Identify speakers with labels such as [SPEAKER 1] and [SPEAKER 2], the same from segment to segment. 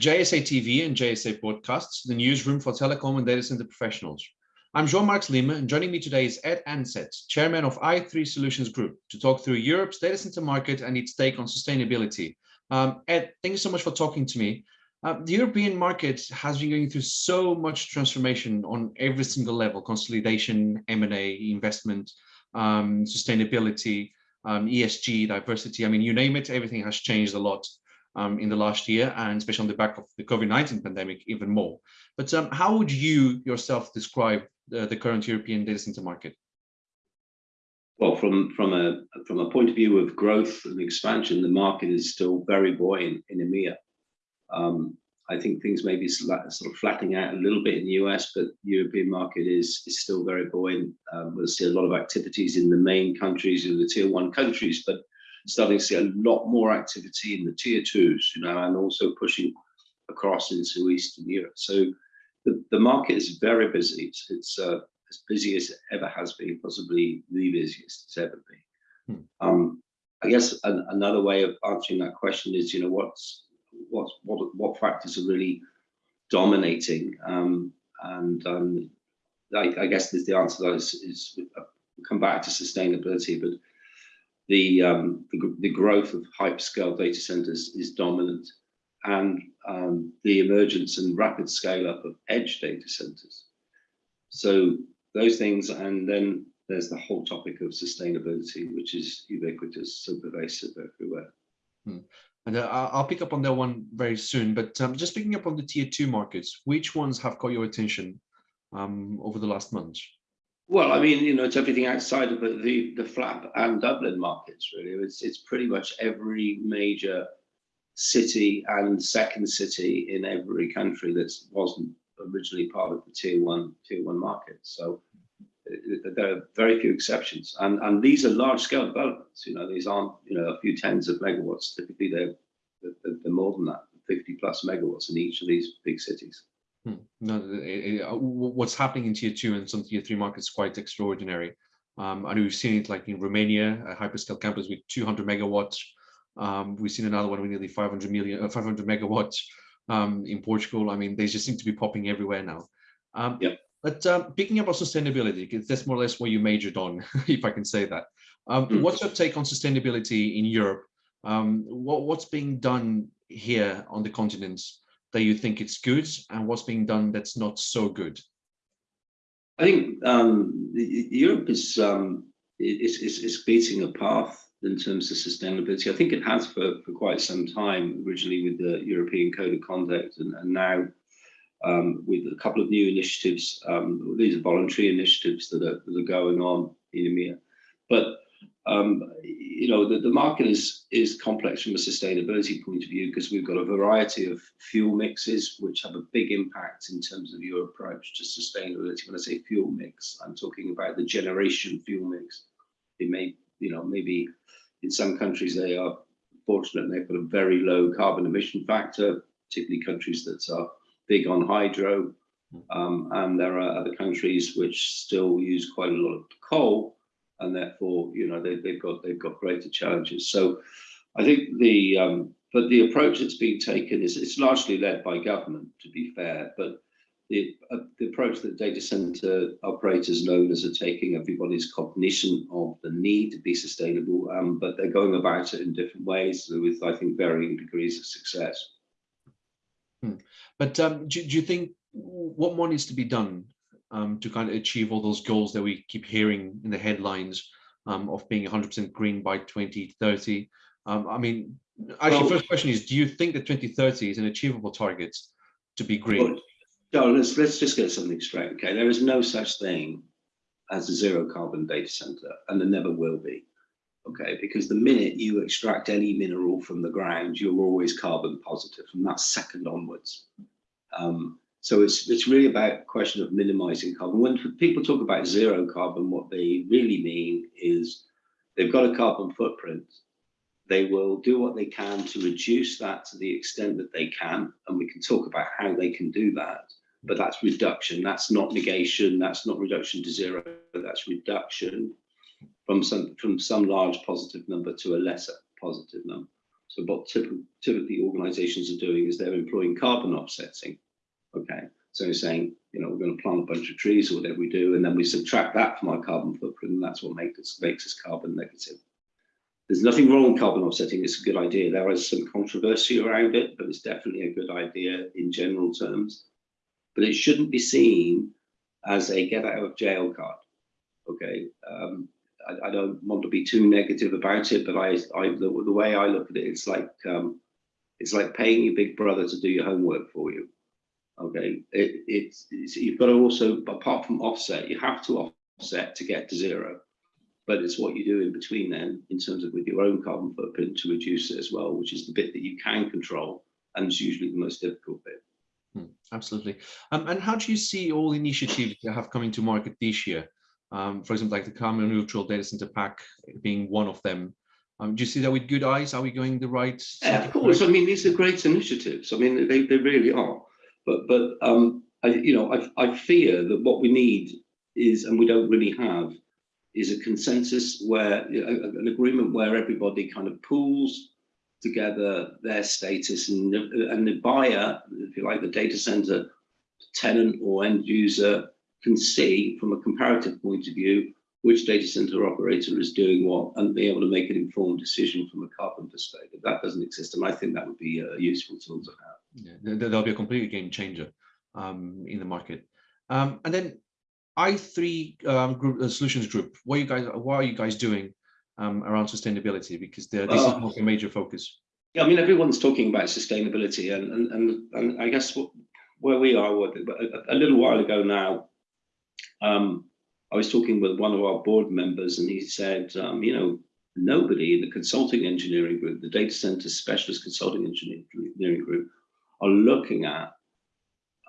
[SPEAKER 1] JSA TV and JSA Broadcasts, the newsroom for telecom and data center professionals. I'm João Marques Lima, and joining me today is Ed Ansett, Chairman of i3 Solutions Group, to talk through Europe's data center market and its take on sustainability. Um, Ed, thank you so much for talking to me. Uh, the European market has been going through so much transformation on every single level, consolidation, M&A, investment, um, sustainability, um, ESG, diversity. I mean, you name it, everything has changed a lot um, in the last year, and especially on the back of the COVID-19 pandemic, even more. But um, how would you yourself describe the, the current European data center market?
[SPEAKER 2] Well, from from a from a point of view of growth and expansion, the market is still very buoyant in EMEA. Um, I think things may be sort of flattening out a little bit in the US, but the European market is is still very buoyant. Um, we'll see a lot of activities in the main countries, in the tier one countries, but starting to see a lot more activity in the tier twos, you know, and also pushing across into Eastern Europe. So the, the market is very busy. It's, it's uh, as busy as it ever has been, possibly the busiest it's ever been. Hmm. Um, I guess an, another way of answering that question is, you know, what's what what what factors are really dominating, um, and um, I, I, guess the answer to that is, is uh, come back to sustainability, but the, um, the, the, growth of hyperscale data centers is dominant and um, the emergence and rapid scale up of edge data centers. So those things, and then there's the whole topic of sustainability, which is ubiquitous, so pervasive everywhere.
[SPEAKER 1] Hmm. And uh, I'll pick up on that one very soon, but um, just picking up on the tier two markets, which ones have caught your attention um, over the last month?
[SPEAKER 2] Well, I mean, you know, it's everything outside of the, the FLAP and Dublin markets, really. It's, it's pretty much every major city and second city in every country that wasn't originally part of the tier one, tier one market. So uh, there are very few exceptions. And, and these are large scale developments. You know, these aren't, you know, a few tens of megawatts. Typically, they're, they're, they're more than that, 50 plus megawatts in each of these big cities.
[SPEAKER 1] Hmm. No, it, it, uh, what's happening in tier two and some tier three markets is quite extraordinary. Um, and we've seen it like in Romania, a hyperscale campus with 200 megawatts. Um, we've seen another one with nearly 500 million, uh, 500 megawatts um, in Portugal. I mean, they just seem to be popping everywhere now. Um,
[SPEAKER 2] yep.
[SPEAKER 1] But um, picking up on sustainability, because that's more or less what you majored on, if I can say that. Um, mm. What's your take on sustainability in Europe? Um, what, what's being done here on the continent that you think it's good and what's being done that's not so good?
[SPEAKER 2] I think um, Europe is, um, is, is, is beating a path in terms of sustainability. I think it has for, for quite some time, originally with the European Code of Conduct and, and now um, with a couple of new initiatives. Um, these are voluntary initiatives that are, that are going on in EMEA. But um, you know, the, the market is is complex from a sustainability point of view because we've got a variety of fuel mixes which have a big impact in terms of your approach to sustainability. When I say fuel mix, I'm talking about the generation fuel mix. It may, you know, maybe in some countries they are fortunate and they've got a very low carbon emission factor, particularly countries that are big on hydro. Hmm. Um, and there are other countries which still use quite a lot of coal and therefore, you know, they, have got they've got greater challenges. So I think the um, but the approach that's being taken is it's largely led by government, to be fair, but the, uh, the approach that data center operators and owners are taking, everybody's cognition of the need to be sustainable, um, but they're going about it in different ways with, I think, varying degrees of success.
[SPEAKER 1] Hmm. But um, do, do you think what more needs to be done um, to kind of achieve all those goals that we keep hearing in the headlines um, of being 100% green by 2030. Um, I mean, actually, well, first question is, do you think that 2030 is an achievable target to be green?
[SPEAKER 2] Well, no, let's, let's just get something straight, okay? There is no such thing as a zero carbon data center, and there never will be, okay? Because the minute you extract any mineral from the ground, you're always carbon positive from that second onwards. Um, so it's it's really about a question of minimizing carbon. When people talk about zero carbon, what they really mean is they've got a carbon footprint. They will do what they can to reduce that to the extent that they can, and we can talk about how they can do that. But that's reduction. That's not negation. That's not reduction to zero. That's reduction from some from some large positive number to a lesser positive number. So what typically, typically organizations are doing is they're employing carbon offsetting. Okay, so saying, you know, we're going to plant a bunch of trees or whatever we do, and then we subtract that from our carbon footprint, and that's what makes us, makes us carbon negative. There's nothing wrong with carbon offsetting. It's a good idea. There is some controversy around it, but it's definitely a good idea in general terms. But it shouldn't be seen as a get out of jail card. Okay, um, I, I, don't want to be too negative about it, but I, I the, the way I look at it, it's like um, it's like paying your big brother to do your homework for you. Okay, it, it's, it's you've got to also apart from offset, you have to offset to get to zero but it's what you do in between then in terms of with your own carbon footprint to reduce it as well, which is the bit that you can control and it's usually the most difficult bit.
[SPEAKER 1] Hmm, absolutely. Um, and how do you see all initiatives that have coming to market this year? Um, for example, like the carbon neutral data center Pact being one of them. Um, do you see that with good eyes? Are we going the right?
[SPEAKER 2] Yeah, of course. I mean, these are great initiatives. I mean, they, they really are. But but um, I, you know, I, I fear that what we need is, and we don't really have, is a consensus where an agreement where everybody kind of pools together their status and, and the buyer, if you like, the data center tenant or end user can see from a comparative point of view which data center operator is doing what and be able to make an informed decision from a carbon perspective. That doesn't exist, and I think that would be a useful tool to have.
[SPEAKER 1] Yeah, there'll be a complete game changer um, in the market. Um, and then i3 um, group, uh, solutions group, what you guys, what are you guys doing um, around sustainability? Because this uh, is a major focus.
[SPEAKER 2] Yeah, I mean, everyone's talking about sustainability, and and and, and I guess what, where we are, a, a, little while ago now, um, I was talking with one of our board members, and he said, um, you know, nobody in the consulting engineering group, the data center specialist consulting engineering group, are looking at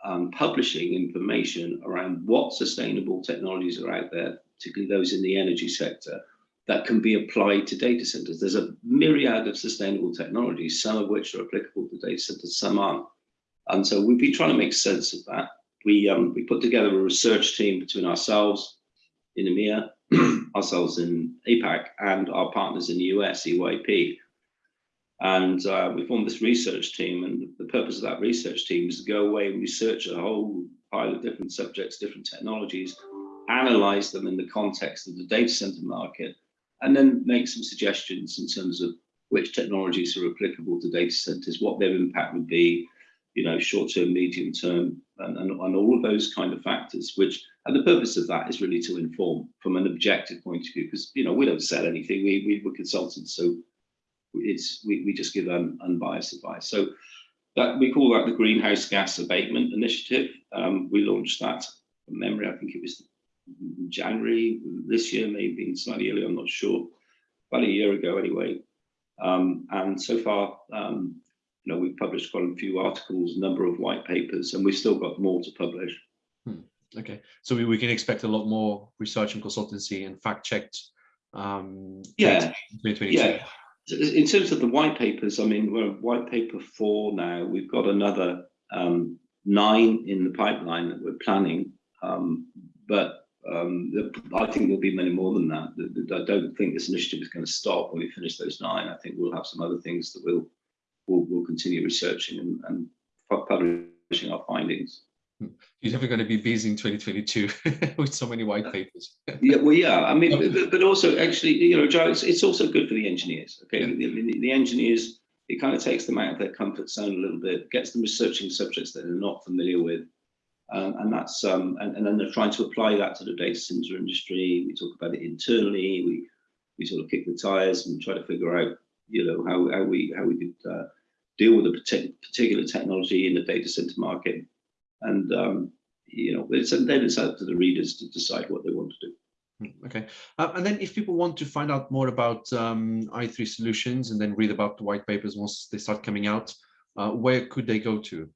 [SPEAKER 2] um, publishing information around what sustainable technologies are out there, particularly those in the energy sector, that can be applied to data centers. There's a myriad of sustainable technologies, some of which are applicable to data centers, some aren't. And so we've been trying to make sense of that. We, um, we put together a research team between ourselves in EMEA, ourselves in APAC, and our partners in the US, EYP, and uh, we formed this research team, and the purpose of that research team is to go away and research a whole pile of different subjects, different technologies, analyze them in the context of the data center market, and then make some suggestions in terms of which technologies are applicable to data centers, what their impact would be, you know, short term, medium term, and, and, and all of those kind of factors, which, and the purpose of that is really to inform from an objective point of view, because, you know, we don't sell anything, we, we, we're consultants, so it's we, we just give un, unbiased advice. So that we call that the Greenhouse Gas Abatement Initiative. Um, we launched that from memory, I think it was January this year, maybe slightly earlier, I'm not sure, about a year ago anyway. Um, and so far, um, you know, we've published quite a few articles, a number of white papers, and we've still got more to publish.
[SPEAKER 1] Hmm. Okay, so we, we can expect a lot more research and consultancy and fact-checked um,
[SPEAKER 2] yeah, yeah in terms of the white papers, I mean, we're white paper four now. We've got another um, nine in the pipeline that we're planning, um, but um, I think there'll be many more than that. I don't think this initiative is going to stop when we finish those nine. I think we'll have some other things that we'll we'll, we'll continue researching and, and publishing our findings.
[SPEAKER 1] You're never going to be busy in 2022 with so many white papers.
[SPEAKER 2] yeah, well, yeah. I mean, but, but also actually, you know, Joe, it's, it's also good for the engineers. Okay, yeah. the, the, engineers, it kind of takes them out of their comfort zone a little bit, gets them researching subjects that they're not familiar with, um, and that's um, and, and then they're trying to apply that to the data center industry. We talk about it internally. We we sort of kick the tires and try to figure out, you know, how how we how we could uh, deal with a particular technology in the data center market and um, you know, it's, then it's up to the readers to decide what they want to do.
[SPEAKER 1] Hmm, okay, uh, and then if people want to find out more about um, i3 solutions and then read about the white papers once they start coming out, uh, where could they go to?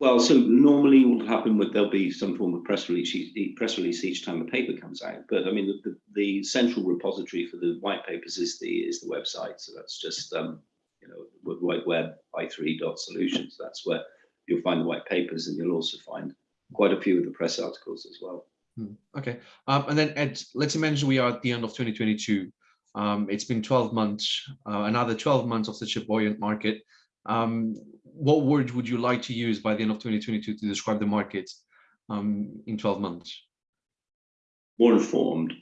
[SPEAKER 2] Well, so normally what will happen with there'll be some form of press release, press release each time a paper comes out. But I mean, the, the, the central repository for the white papers is the is the website. So that's just um, you know, white Web i3.solutions. That's where you'll find the white papers and you'll also find quite a few of the press articles as well.
[SPEAKER 1] Hmm. Okay, um, and then Ed, let's imagine we are at the end of 2022. Um, it's been 12 months, uh, another 12 months of such a buoyant market. Um, what word would you like to use by the end of 2022 to describe the market um, in 12 months?
[SPEAKER 2] More informed.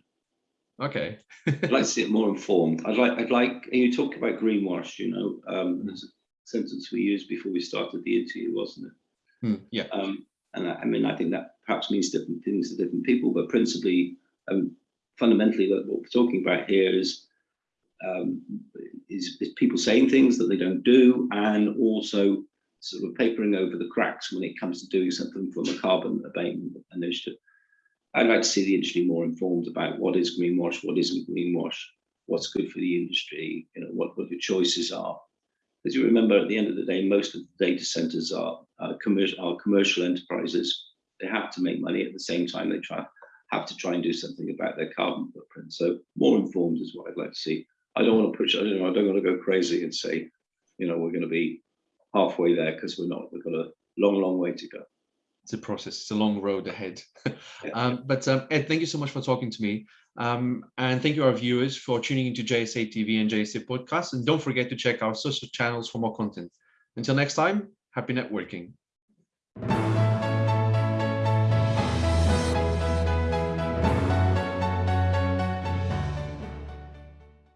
[SPEAKER 1] Okay.
[SPEAKER 2] I'd like to see it more informed. I'd like, I'd like, you talk about greenwash, you know, um, there's a sentence we used before we started the interview, wasn't it?
[SPEAKER 1] Hmm, yeah.
[SPEAKER 2] Um, and I, I, mean, I think that perhaps means different things to different people, but principally, um, fundamentally, what we're talking about here is, um, is, is people saying things that they don't do, and also sort of papering over the cracks when it comes to doing something from a carbon abatement initiative. I'd like to see the industry more informed about what is greenwash, what isn't greenwash, what's good for the industry, you know, what, what your choices are. As you remember, at the end of the day, most of the data centers are, uh, commercial, are commercial enterprises. They have to make money at the same time they try have to try and do something about their carbon footprint. So more informed is what I'd like to see. I don't want to push, I don't, know, I don't want to go crazy and say, you know, we're going to be halfway there because we're not. We've got a long, long way to go
[SPEAKER 1] it's a process. It's a long road ahead. um, but um, Ed, thank you so much for talking to me. Um, and thank you our viewers for tuning into JSA TV and JSA podcast. And don't forget to check our social channels for more content. Until next time, happy networking.